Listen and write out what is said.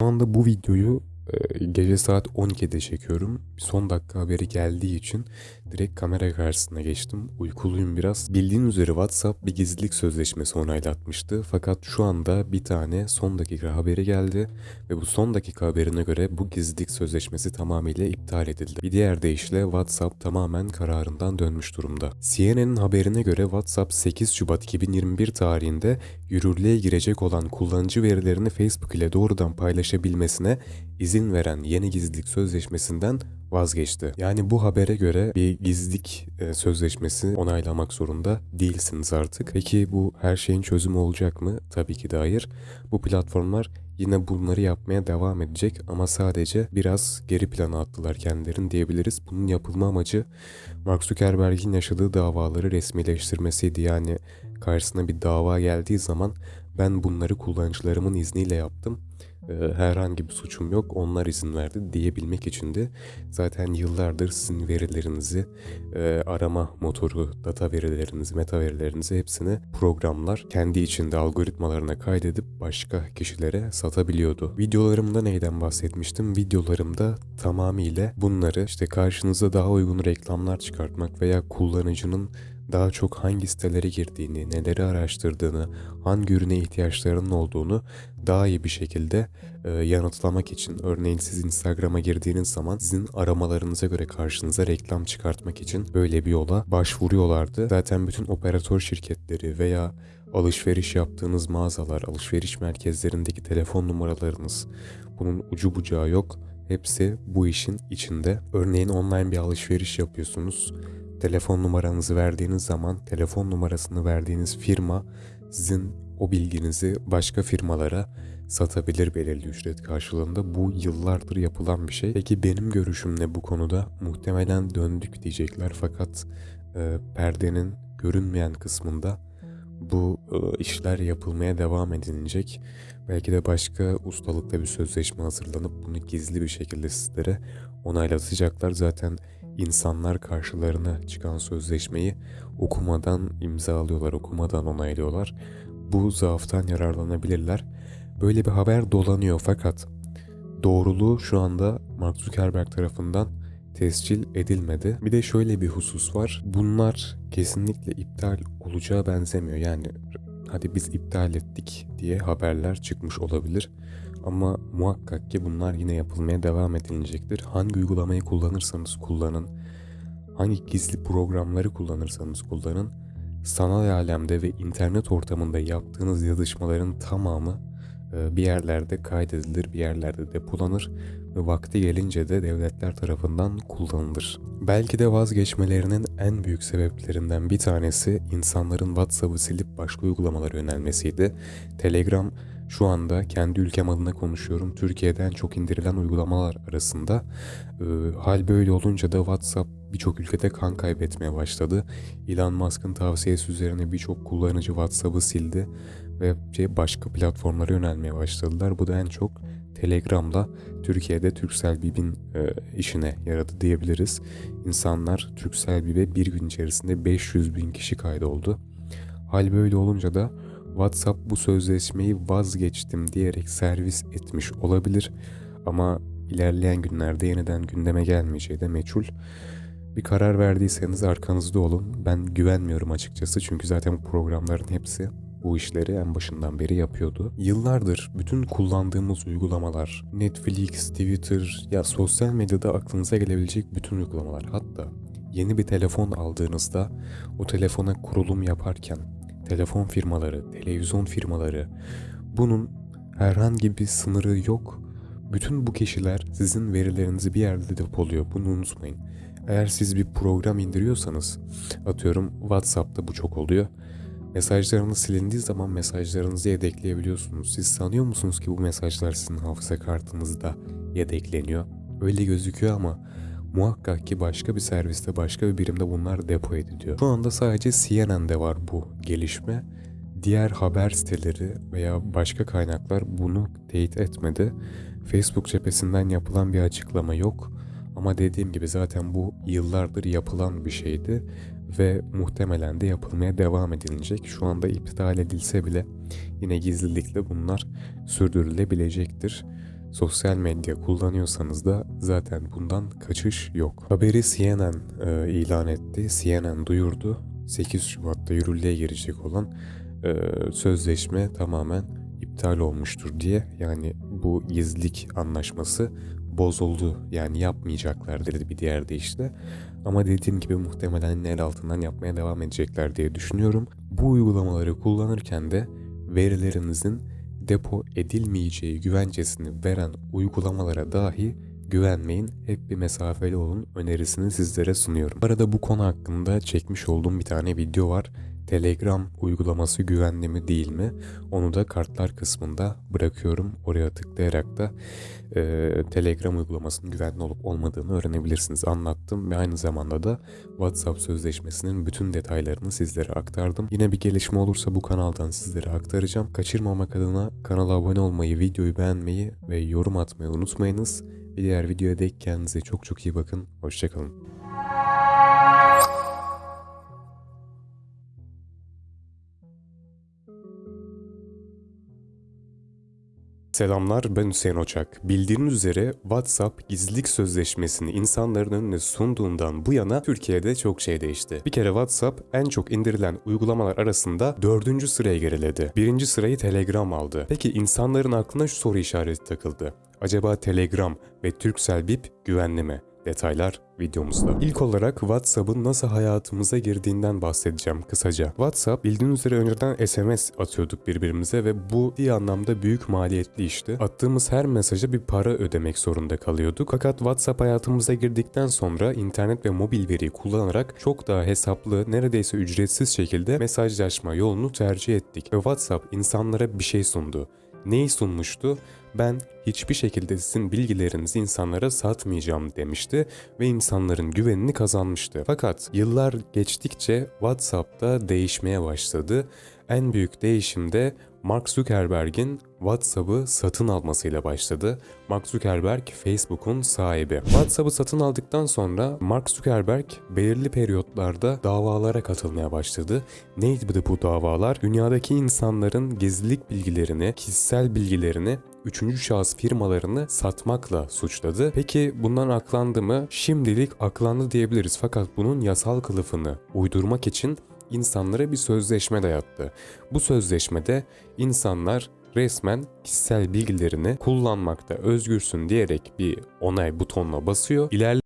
Anda bu videoyu gece saat 12'de çekiyorum. Son dakika haberi geldiği için direkt kamera karşısına geçtim. Uykuluyum biraz. Bildiğin üzere WhatsApp bir gizlilik sözleşmesi onaylatmıştı. Fakat şu anda bir tane son dakika haberi geldi. Ve bu son dakika haberine göre bu gizlilik sözleşmesi tamamıyla iptal edildi. Bir diğer deyişle WhatsApp tamamen kararından dönmüş durumda. CNN'in haberine göre WhatsApp 8 Şubat 2021 tarihinde yürürlüğe girecek olan kullanıcı verilerini Facebook ile doğrudan paylaşabilmesine izin veren yeni gizlilik sözleşmesinden vazgeçti. Yani bu habere göre bir gizlilik e, sözleşmesi onaylamak zorunda değilsiniz artık. Peki bu her şeyin çözümü olacak mı? Tabii ki de hayır. Bu platformlar yine bunları yapmaya devam edecek ama sadece biraz geri plana attılar kendilerini diyebiliriz. Bunun yapılma amacı Mark Zuckerberg'in yaşadığı davaları resmileştirmesiydi. Yani karşısına bir dava geldiği zaman ben bunları kullanıcılarımın izniyle yaptım herhangi bir suçum yok onlar izin verdi diyebilmek için de zaten yıllardır sizin verilerinizi e, arama motoru, data verilerinizi, meta verilerinizi hepsini programlar kendi içinde algoritmalarına kaydedip başka kişilere satabiliyordu. Videolarımda neyden bahsetmiştim? Videolarımda tamamıyla bunları işte karşınıza daha uygun reklamlar çıkartmak veya kullanıcının daha çok hangi sitelere girdiğini, neleri araştırdığını, hangi ürüne ihtiyaçlarının olduğunu daha iyi bir şekilde e, yanıtlamak için. Örneğin siz Instagram'a girdiğiniz zaman sizin aramalarınıza göre karşınıza reklam çıkartmak için böyle bir yola başvuruyorlardı. Zaten bütün operatör şirketleri veya alışveriş yaptığınız mağazalar, alışveriş merkezlerindeki telefon numaralarınız bunun ucu bucağı yok. Hepsi bu işin içinde. Örneğin online bir alışveriş yapıyorsunuz telefon numaranızı verdiğiniz zaman telefon numarasını verdiğiniz firma sizin o bilginizi başka firmalara satabilir belirli ücret karşılığında. Bu yıllardır yapılan bir şey. Peki benim görüşüm ne bu konuda? Muhtemelen döndük diyecekler fakat e, perdenin görünmeyen kısmında bu e, işler yapılmaya devam edilecek. Belki de başka ustalıkta bir sözleşme hazırlanıp bunu gizli bir şekilde sizlere onaylatacaklar. Zaten insanlar karşılarına çıkan sözleşmeyi okumadan imzalıyorlar, okumadan onaylıyorlar. Bu zaaftan yararlanabilirler. Böyle bir haber dolanıyor fakat doğruluğu şu anda Mark Zuckerberg tarafından tescil edilmedi. Bir de şöyle bir husus var. Bunlar kesinlikle iptal olacağı benzemiyor. Yani hadi biz iptal ettik diye haberler çıkmış olabilir. Ama muhakkak ki bunlar yine yapılmaya devam edilecektir. Hangi uygulamayı kullanırsanız kullanın, hangi gizli programları kullanırsanız kullanın, sanal alemde ve internet ortamında yaptığınız yazışmaların tamamı e, bir yerlerde kaydedilir, bir yerlerde depolanır ve vakti gelince de devletler tarafından kullanılır. Belki de vazgeçmelerinin en büyük sebeplerinden bir tanesi insanların WhatsApp'ı silip başka uygulamalara yönelmesiydi. Telegram şu anda kendi ülkem adına konuşuyorum. Türkiye'den çok indirilen uygulamalar arasında. E, hal böyle olunca da WhatsApp birçok ülkede kan kaybetmeye başladı. Elon Musk'ın tavsiyesi üzerine birçok kullanıcı WhatsApp'ı sildi ve şey, başka platformlara yönelmeye başladılar. Bu da en çok Telegram'da Türkiye'de Turkcell Bip'in e, işine yaradı diyebiliriz. İnsanlar Turkcell Bip'e bir gün içerisinde 500 bin kişi kaydoldu. Hal böyle olunca da WhatsApp bu sözleşmeyi vazgeçtim diyerek servis etmiş olabilir. Ama ilerleyen günlerde yeniden gündeme gelmeyeceği de meçhul. Bir karar verdiyseniz arkanızda olun. Ben güvenmiyorum açıkçası çünkü zaten bu programların hepsi bu işleri en başından beri yapıyordu. Yıllardır bütün kullandığımız uygulamalar, Netflix, Twitter ya sosyal medyada aklınıza gelebilecek bütün uygulamalar hatta yeni bir telefon aldığınızda o telefona kurulum yaparken telefon firmaları, televizyon firmaları bunun herhangi bir sınırı yok. Bütün bu kişiler sizin verilerinizi bir yerde depoluyor. Bunu unutmayın. Eğer siz bir program indiriyorsanız, atıyorum WhatsApp'ta bu çok oluyor. Mesajlarınız silindiği zaman mesajlarınızı yedekleyebiliyorsunuz. Siz sanıyor musunuz ki bu mesajlar sizin hafıza kartınızda yedekleniyor? Öyle gözüküyor ama muhakkak ki başka bir serviste, başka bir birimde bunlar depo ediliyor. Şu anda sadece CNN'de var bu gelişme. Diğer haber siteleri veya başka kaynaklar bunu teyit etmedi. Facebook cephesinden yapılan bir açıklama yok. Ama dediğim gibi zaten bu yıllardır yapılan bir şeydi ve muhtemelen de yapılmaya devam edilecek. Şu anda iptal edilse bile yine gizlilikle bunlar sürdürülebilecektir. Sosyal medya kullanıyorsanız da zaten bundan kaçış yok. Haberi CNN e, ilan etti. CNN duyurdu. 8 Şubat'ta yürürlüğe girecek olan e, sözleşme tamamen iptal olmuştur diye. Yani bu gizlilik anlaşması bozuldu. Yani yapmayacaklar dedi bir diğer deyişle. Ama dediğim gibi muhtemelen el altından yapmaya devam edecekler diye düşünüyorum. Bu uygulamaları kullanırken de verilerinizin depo edilmeyeceği güvencesini veren uygulamalara dahi güvenmeyin. Hep bir mesafeli olun önerisini sizlere sunuyorum. Bu arada bu konu hakkında çekmiş olduğum bir tane video var. Telegram uygulaması güvenli mi değil mi? Onu da kartlar kısmında bırakıyorum. Oraya tıklayarak da e, Telegram uygulamasının güvenli olup olmadığını öğrenebilirsiniz. Anlattım ve aynı zamanda da WhatsApp sözleşmesinin bütün detaylarını sizlere aktardım. Yine bir gelişme olursa bu kanaldan sizlere aktaracağım. Kaçırmamak adına kanala abone olmayı, videoyu beğenmeyi ve yorum atmayı unutmayınız. Bir diğer videoya dek kendinize çok çok iyi bakın. Hoşçakalın. Selamlar ben Hüseyin Oçak. Bildiğiniz üzere WhatsApp gizlilik sözleşmesini insanların önüne sunduğundan bu yana Türkiye'de çok şey değişti. Bir kere WhatsApp en çok indirilen uygulamalar arasında dördüncü sıraya geriledi. Birinci sırayı Telegram aldı. Peki insanların aklına şu soru işareti takıldı. Acaba Telegram ve Turkcell Bip güvenli mi? Detaylar videomuzda. İlk olarak WhatsApp'ın nasıl hayatımıza girdiğinden bahsedeceğim kısaca. WhatsApp bildiğiniz üzere önceden SMS atıyorduk birbirimize ve bu bir anlamda büyük maliyetli işti. Attığımız her mesaja bir para ödemek zorunda kalıyorduk. Fakat WhatsApp hayatımıza girdikten sonra internet ve mobil veriyi kullanarak çok daha hesaplı, neredeyse ücretsiz şekilde mesajlaşma yolunu tercih ettik. Ve WhatsApp insanlara bir şey sundu. Neyi sunmuştu? Ben hiçbir şekilde sizin bilgilerinizi insanlara satmayacağım demişti ve insanların güvenini kazanmıştı. Fakat yıllar geçtikçe WhatsApp'ta değişmeye başladı. En büyük değişim de Mark Zuckerberg'in WhatsApp'ı satın almasıyla başladı. Mark Zuckerberg Facebook'un sahibi. WhatsApp'ı satın aldıktan sonra Mark Zuckerberg belirli periyotlarda davalara katılmaya başladı. Neydi bu davalar? Dünyadaki insanların gizlilik bilgilerini, kişisel bilgilerini üçüncü şahıs firmalarını satmakla suçladı. Peki bundan aklandı mı? Şimdilik aklandı diyebiliriz fakat bunun yasal kılıfını uydurmak için insanlara bir sözleşme dayattı. Bu sözleşmede insanlar resmen kişisel bilgilerini kullanmakta özgürsün diyerek bir onay butonuna basıyor. İlerle